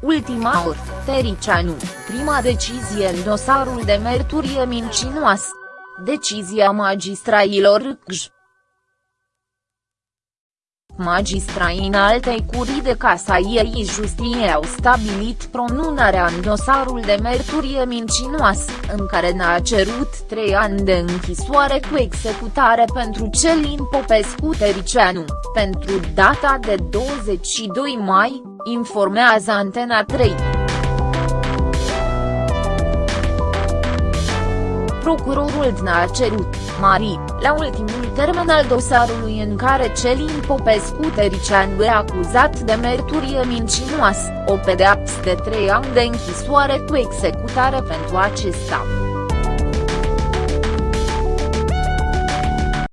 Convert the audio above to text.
ultima oră, Tericianu, prima decizie în dosarul de merturie mincinoasă. Decizia magistrailor CJ. Magistrai în altei curii de casa ei justiție au stabilit pronunarea în dosarul de merturie mincinoasă, în care n-a cerut trei ani de închisoare cu executare pentru Celin Popescu Tericianu, pentru data de 22 mai, informează Antena 3. Procurorul DNA a cerut, Mari, la ultimul termen al dosarului în care Celin Popescu Tericianu e acuzat de merturie mincinoasă, o pedeapsă de trei ani de închisoare cu executare pentru acesta.